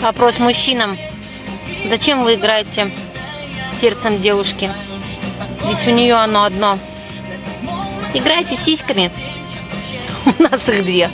Вопрос мужчинам. Зачем вы играете сердцем девушки? Ведь у нее оно одно. Играйте сиськами. У нас их две.